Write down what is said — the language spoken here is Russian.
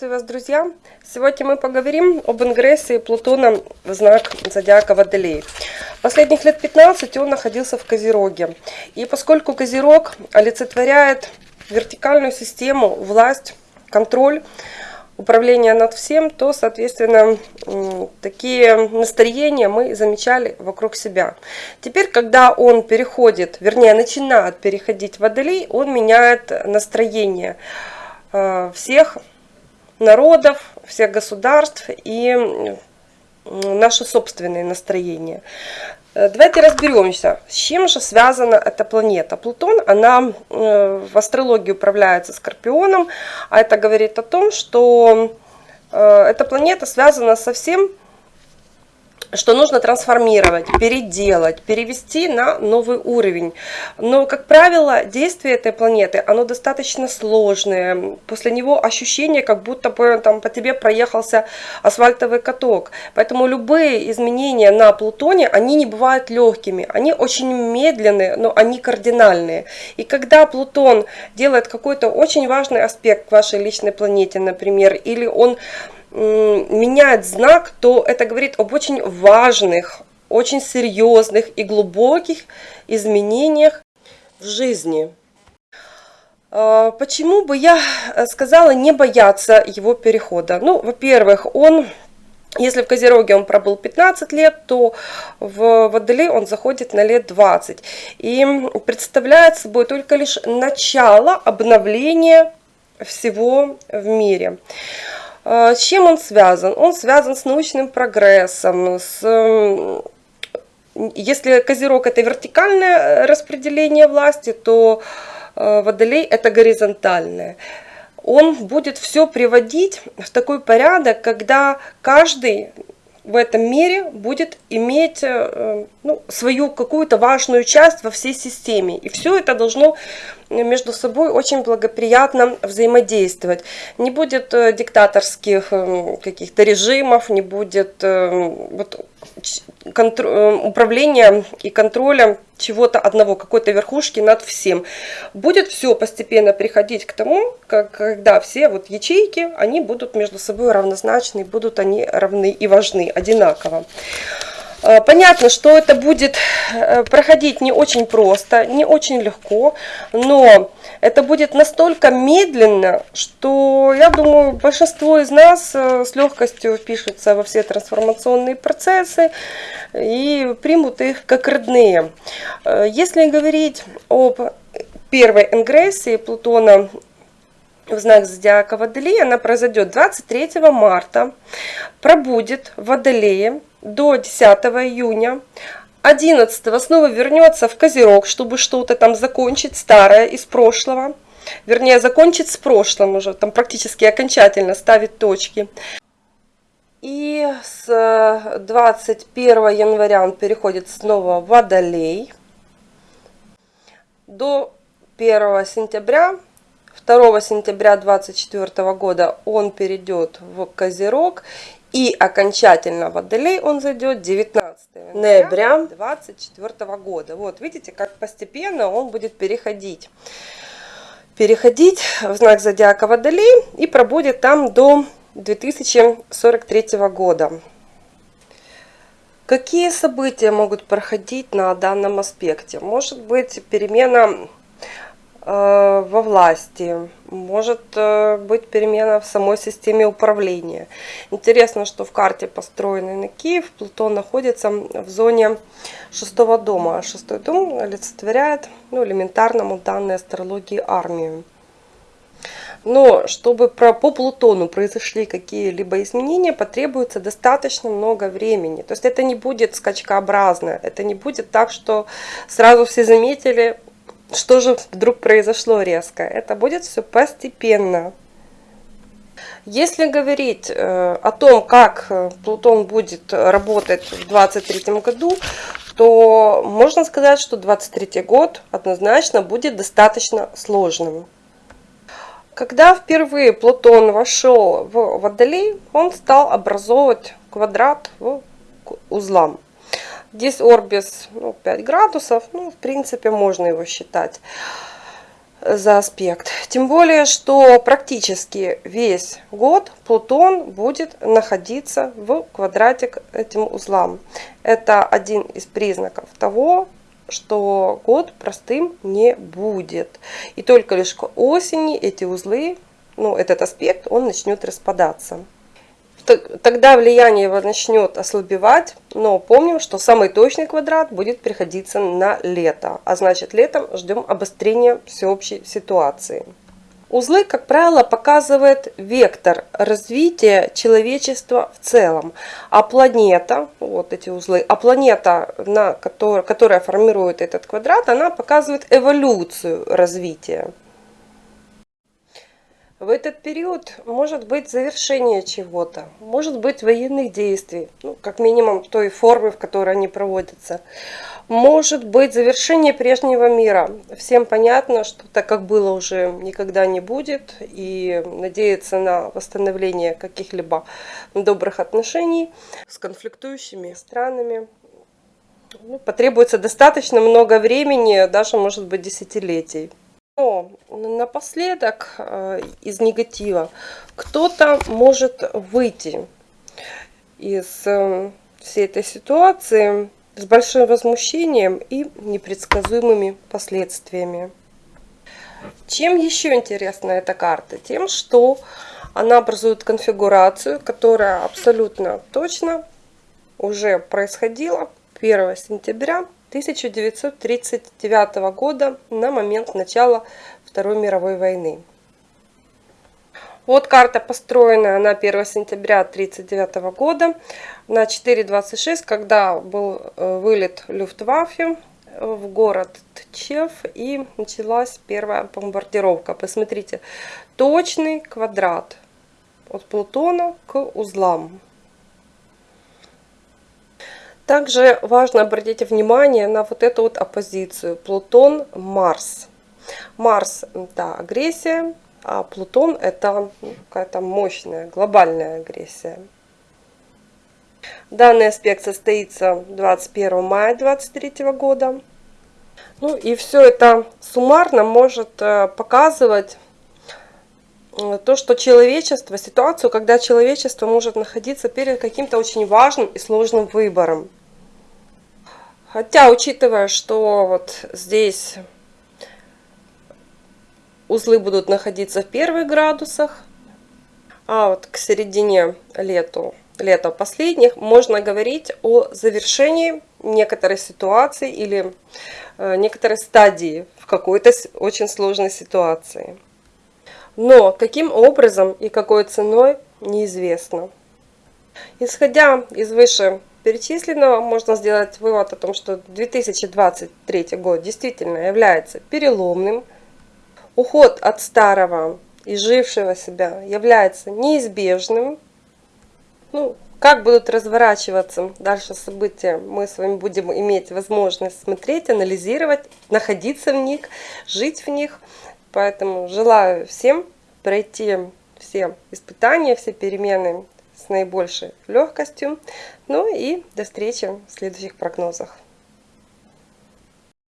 Приветствую вас, друзья! Сегодня мы поговорим об ингрессии Плутона в знак зодиака Водолей. Последних лет 15 он находился в Козероге. И поскольку Козерог олицетворяет вертикальную систему, власть, контроль, управление над всем, то, соответственно, такие настроения мы замечали вокруг себя. Теперь, когда он переходит, вернее, начинает переходить в Водолей, он меняет настроение э, всех народов, всех государств и наше собственное настроение. Э, давайте разберемся, с чем же связана эта планета. Плутон, она э, в астрологии управляется Скорпионом, а это говорит о том, что э, эта планета связана со всем, что нужно трансформировать, переделать, перевести на новый уровень. Но, как правило, действие этой планеты, оно достаточно сложное. После него ощущение, как будто бы там по тебе проехался асфальтовый каток. Поэтому любые изменения на Плутоне, они не бывают легкими. Они очень медленные, но они кардинальные. И когда Плутон делает какой-то очень важный аспект к вашей личной планете, например, или он меняет знак, то это говорит об очень важных, очень серьезных и глубоких изменениях в жизни. А, почему бы я сказала не бояться его перехода? Ну, во-первых, он если в Козероге он пробыл 15 лет, то в Водолей он заходит на лет 20. И представляет собой только лишь начало обновления всего в мире. А, с чем он связан? Он связан с научным прогрессом, с если Козерог это вертикальное э, распределение власти, то э, Водолей это горизонтальное. Он будет все приводить в такой порядок, когда каждый в этом мире будет иметь э, ну, свою какую-то важную часть во всей системе. И все это должно между собой очень благоприятно взаимодействовать. Не будет э, диктаторских э, каких-то режимов, не будет вот, управления и контроля чего-то одного, какой-то верхушки над всем. Будет все постепенно приходить к тому, как, когда все вот ячейки, они будут между собой равнозначны, будут они равны и важны одинаково. А, понятно, что это будет э, проходить не очень просто, не очень легко, но это будет настолько медленно, что, я думаю, большинство из нас э, с легкостью впишутся во все трансформационные процессы и примут их как родные. Э, если говорить об первой ингрессии Плутона в знак зодиака Водолея, она произойдет 23 марта, пробудет в Водолее до 10 июня. 11 снова вернется в Козерог, чтобы что-то там закончить старое из прошлого. Вернее, закончить с прошлым уже, там практически окончательно ставить точки. И с 21 января он переходит снова в Водолей. До 1 сентября 2 сентября 2024 года он перейдет в Козерог и окончательно в Водолей он зайдет 19 ноября 2024 года. Вот видите, как постепенно он будет переходить. Переходить в знак зодиака Водолей и пробудет там до 2043 года. Какие события могут проходить на данном аспекте? Может быть перемена во власти, может э, быть перемена в самой системе управления. Интересно, что в карте, построенной на Киев, Плутон находится в зоне шестого дома. Шестой дом олицетворяет ну, элементарному данной астрологии армию. Но чтобы про, по Плутону произошли какие-либо изменения, потребуется достаточно много времени. То есть это не будет скачкообразно, это не будет так, что сразу все заметили, что же вдруг произошло резко? Это будет все постепенно. Если говорить э, о том, как э, Плутон будет работать в 2023 году, то можно сказать, что 2023 год однозначно будет достаточно сложным. Когда впервые Плутон вошел в Водолей, он стал образовывать квадрат в узлам. Здесь орбис ну, 5 градусов, ну, в принципе, можно его считать. за аспект. Тем более, что практически весь год Плутон будет находиться в квадрате к этим узлам. Это один из признаков того, что год простым не будет. И только лишь к осени эти узлы, ну, этот аспект, он начнет распадаться тогда влияние его начнет ослабевать, но помним, что самый точный квадрат будет приходиться на лето, а значит летом ждем обострения всеобщей ситуации. Узлы, как правило, показывают вектор развития человечества в целом. А планета, вот эти узлы, а планета, на который, которая формирует этот квадрат, она показывает эволюцию развития. В этот период может быть завершение чего-то, может быть военных действий, ну, как минимум той формы, в которой они проводятся. Может быть завершение прежнего мира. Всем понятно, что так как было уже никогда не будет, и надеяться на восстановление каких-либо добрых отношений с конфликтующими странами ну, потребуется достаточно много времени, даже может быть десятилетий. Но напоследок э, из негатива кто-то может выйти из э, всей этой ситуации с большим возмущением и непредсказуемыми последствиями. Чем еще интересна эта карта? Тем, что она образует конфигурацию, которая абсолютно точно уже происходила 1 сентября 1939 года на момент начала Второй мировой войны. Вот карта построена на 1 сентября 1939 года на 4.26, когда был э, вылет Люфтваффе в город Тчев и началась первая бомбардировка. Посмотрите, точный квадрат от Плутона к узлам. Также важно обратить внимание на вот эту вот оппозицию Плутон-Марс. Марс – это агрессия, а Плутон – это ну, какая-то мощная глобальная агрессия. Данный аспект состоится 21 мая 2023 года. Ну и все это суммарно может э, показывать э, то, что человечество, ситуацию, когда человечество может находиться перед каким-то очень важным и сложным выбором. Хотя, учитывая, что вот здесь узлы будут находиться в первых градусах, а вот к середине лету, лета последних можно говорить о завершении некоторой ситуации или э, некоторой стадии в какой-то очень сложной ситуации. Но каким образом и какой ценой неизвестно. Исходя из выше перечисленного можно сделать вывод о том, что 2023 год действительно является переломным. Уход от старого и жившего себя является неизбежным. Ну, как будут разворачиваться дальше события, мы с вами будем иметь возможность смотреть, анализировать, находиться в них, жить в них. Поэтому желаю всем пройти все испытания, все перемены наибольшей легкостью. Ну и до встречи в следующих прогнозах.